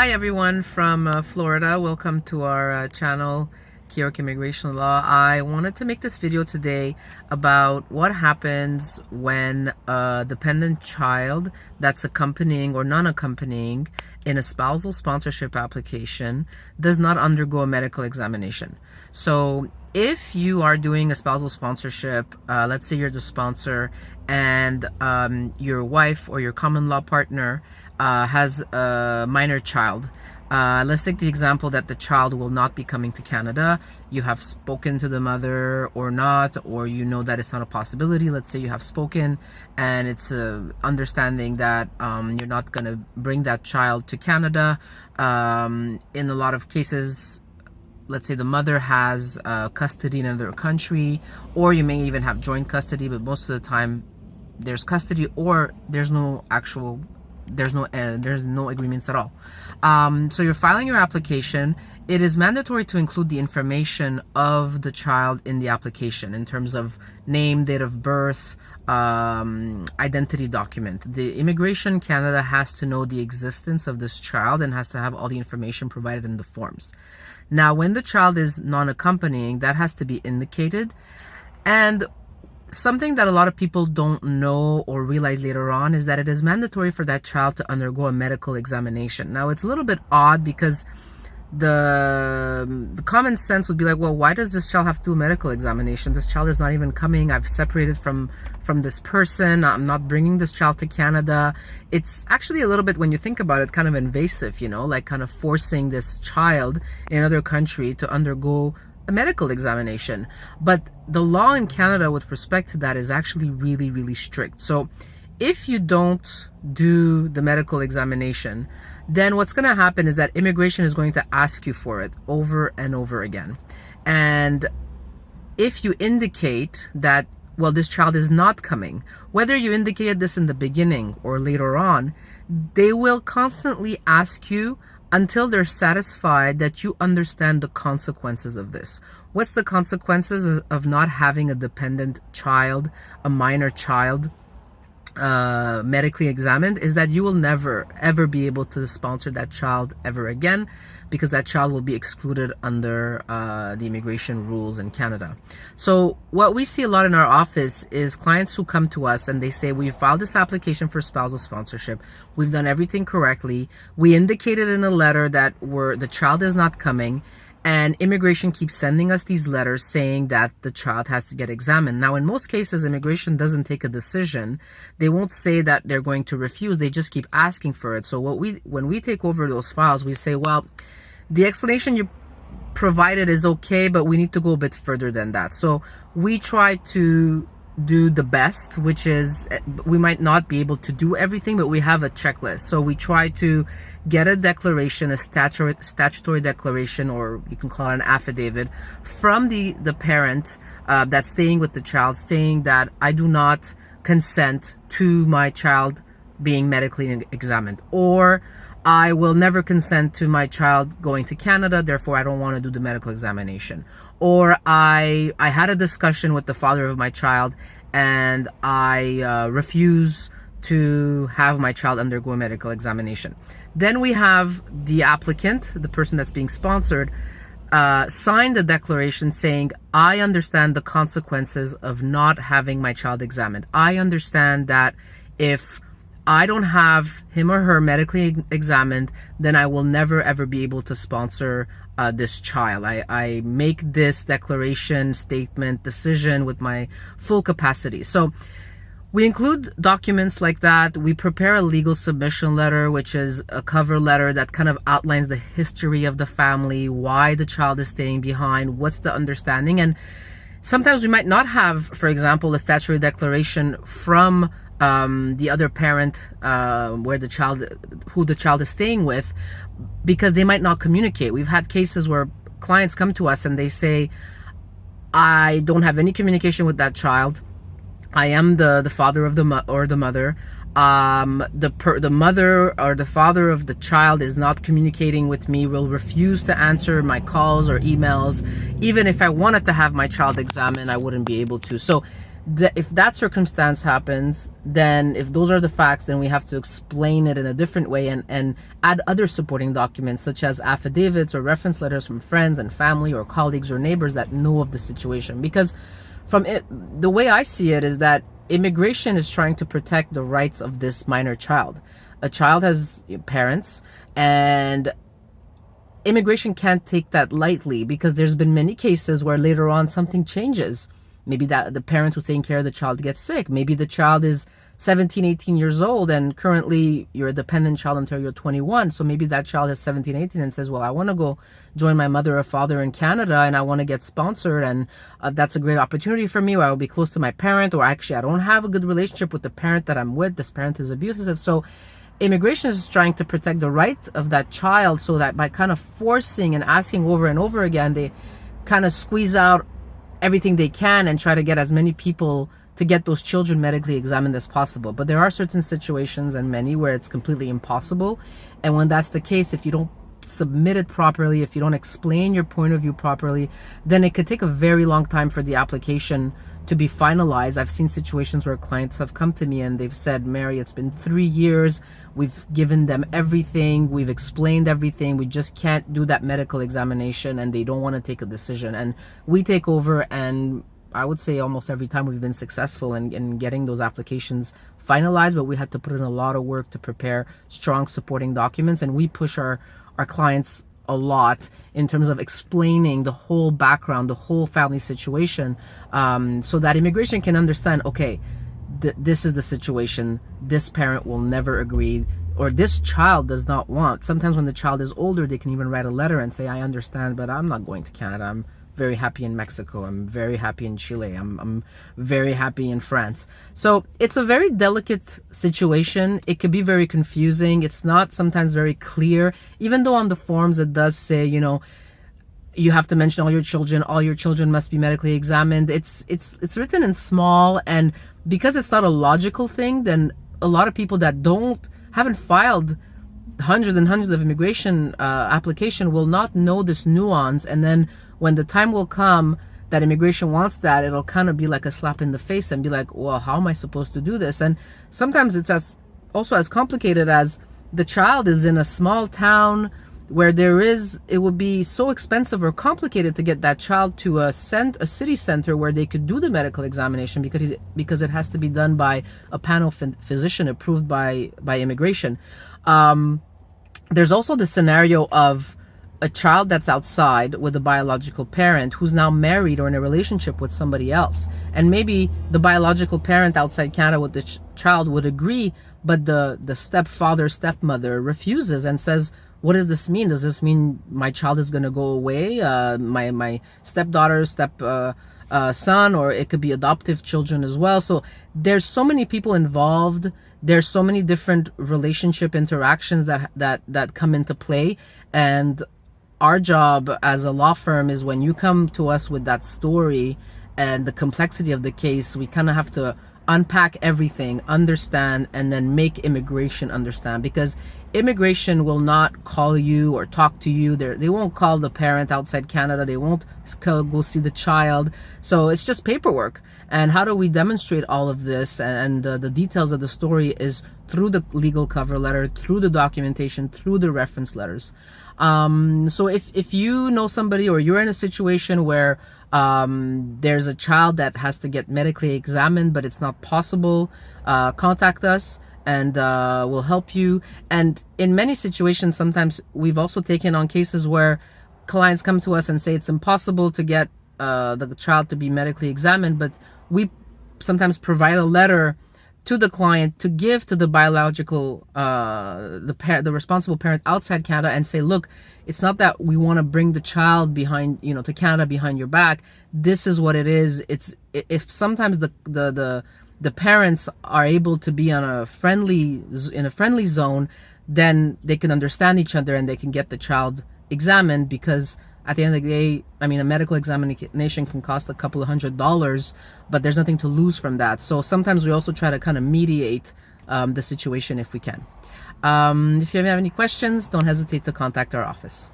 Hi everyone from uh, Florida. Welcome to our uh, channel, Keyork Immigration Law. I wanted to make this video today about what happens when a dependent child that's accompanying or non-accompanying in a spousal sponsorship application does not undergo a medical examination. So if you are doing a spousal sponsorship, uh, let's say you're the sponsor and um, your wife or your common law partner uh, has a minor child. Uh, let's take the example that the child will not be coming to Canada. You have spoken to the mother or not, or you know that it's not a possibility. Let's say you have spoken and it's a understanding that um, you're not going to bring that child to Canada. Um, in a lot of cases, let's say the mother has uh, custody in another country, or you may even have joint custody, but most of the time there's custody or there's no actual there's no uh, there's no agreements at all. Um, so you're filing your application. It is mandatory to include the information of the child in the application in terms of name date of birth um, identity document. The immigration canada has to know the existence of this child and has to have all the information provided in the forms. Now when the child is non-accompanying that has to be indicated. And something that a lot of people don't know or realize later on is that it is mandatory for that child to undergo a medical examination. Now, it's a little bit odd because the, the common sense would be like, well, why does this child have to do a medical examination? This child is not even coming. I've separated from from this person. I'm not bringing this child to Canada. It's actually a little bit, when you think about it, kind of invasive, you know, like kind of forcing this child in another country to undergo a medical examination. But the law in Canada with respect to that is actually really, really strict. So if you don't do the medical examination, then what's going to happen is that immigration is going to ask you for it over and over again. And if you indicate that, well, this child is not coming, whether you indicated this in the beginning or later on, they will constantly ask you until they're satisfied that you understand the consequences of this. What's the consequences of not having a dependent child, a minor child, uh, medically examined is that you will never ever be able to sponsor that child ever again because that child will be excluded under uh, the immigration rules in Canada. So what we see a lot in our office is clients who come to us and they say, we filed this application for spousal sponsorship. We've done everything correctly. We indicated in a letter that we're, the child is not coming and immigration keeps sending us these letters saying that the child has to get examined. Now, in most cases, immigration doesn't take a decision. They won't say that they're going to refuse. They just keep asking for it. So what we, when we take over those files, we say, well, the explanation you provided is okay, but we need to go a bit further than that. So we try to do the best, which is we might not be able to do everything, but we have a checklist. So we try to get a declaration, a statutory, statutory declaration, or you can call it an affidavit from the, the parent uh, that's staying with the child, saying that I do not consent to my child being medically examined, or I will never consent to my child going to Canada, therefore I don't want to do the medical examination. Or I I had a discussion with the father of my child and I uh, refuse to have my child undergo a medical examination. Then we have the applicant, the person that's being sponsored, uh, sign the declaration saying, I understand the consequences of not having my child examined. I understand that if I don't have him or her medically examined, then I will never ever be able to sponsor uh, this child. I, I make this declaration, statement, decision with my full capacity. So we include documents like that. We prepare a legal submission letter, which is a cover letter that kind of outlines the history of the family, why the child is staying behind, what's the understanding. And sometimes we might not have, for example, a statutory declaration from um, the other parent uh, where the child who the child is staying with because they might not communicate. We've had cases where clients come to us and they say i don't have any communication with that child. I am the the father of the or the mother. Um, the per, the mother or the father of the child is not communicating with me will refuse to answer my calls or emails. Even if i wanted to have my child examined i wouldn't be able to. So if that circumstance happens, then if those are the facts, then we have to explain it in a different way and, and add other supporting documents such as affidavits or reference letters from friends and family or colleagues or neighbors that know of the situation. Because from it, the way I see it is that immigration is trying to protect the rights of this minor child. A child has parents and immigration can't take that lightly because there's been many cases where later on something changes maybe that the parent who's taking care of the child gets sick. Maybe the child is 17 18 years old and currently you're a dependent child until you're 21 so maybe that child is 17 18 and says well i want to go join my mother or father in canada and i want to get sponsored and uh, that's a great opportunity for me i will be close to my parent or actually i don't have a good relationship with the parent that i'm with. This parent is abusive. So immigration is trying to protect the right of that child so that by kind of forcing and asking over and over again they kind of squeeze out everything they can and try to get as many people to get those children medically examined as possible. But there are certain situations and many where it's completely impossible. And when that's the case if you don't submit it properly if you don't explain your point of view properly then it could take a very long time for the application to be finalized. I've seen situations where clients have come to me and they've said, Mary, it's been three years. We've given them everything. We've explained everything. We just can't do that medical examination and they don't want to take a decision. And we take over and I would say almost every time we've been successful in, in getting those applications finalized, but we had to put in a lot of work to prepare strong supporting documents and we push our, our clients a lot in terms of explaining the whole background, the whole family situation, um, so that immigration can understand, okay, th this is the situation. This parent will never agree or this child does not want. Sometimes when the child is older, they can even write a letter and say, I understand, but I'm not going to Canada. I'm very happy in Mexico. I'm very happy in Chile. I'm, I'm very happy in France. So it's a very delicate situation. It could be very confusing. It's not sometimes very clear, even though on the forms it does say, you know, you have to mention all your children all your children must be medically examined it's it's it's written in small and because it's not a logical thing then a lot of people that don't haven't filed hundreds and hundreds of immigration uh, application will not know this nuance and then when the time will come that immigration wants that, it'll kind of be like a slap in the face and be like, well, how am I supposed to do this? And sometimes it's as also as complicated as the child is in a small town where there is it would be so expensive or complicated to get that child to a cent a city center where they could do the medical examination because because it has to be done by a panel physician approved by by immigration um, there's also the scenario of a child that's outside with a biological parent who's now married or in a relationship with somebody else. And maybe the biological parent outside Canada with the ch child would agree, but the, the stepfather, stepmother refuses and says, what does this mean? Does this mean my child is going to go away? Uh, my, my stepdaughter, step, uh, uh, son, or it could be adoptive children as well. So there's so many people involved. There's so many different relationship interactions that, that, that come into play. And our job as a law firm is when you come to us with that story and the complexity of the case, we kind of have to unpack everything, understand, and then make immigration understand because immigration will not call you or talk to you. They're, they won't call the parent outside Canada. They won't go see the child. So it's just paperwork. And how do we demonstrate all of this and, the details of the story is through the legal cover letter, through the documentation, through the reference letters. Um, so if, if you know somebody or you're in a situation where um, there's a child that has to get medically examined, but it's not possible, uh, contact us and uh, we'll help you. And in many situations, sometimes we've also taken on cases where clients come to us and say it's impossible to get uh, the child to be medically examined, but we sometimes provide a letter to the client to give to the biological uh, the parent the responsible parent outside Canada and say look it's not that we want to bring the child behind you know to Canada behind your back. This is what it is. It's if sometimes the the the the parents are able to be on a friendly in a friendly zone then they can understand each other and they can get the child examined because at the end of the day, I mean, a medical examination can cost a couple of hundred dollars, but there's nothing to lose from that. So sometimes we also try to kind of mediate um, the situation if we can. Um, if you have any questions, don't hesitate to contact our office.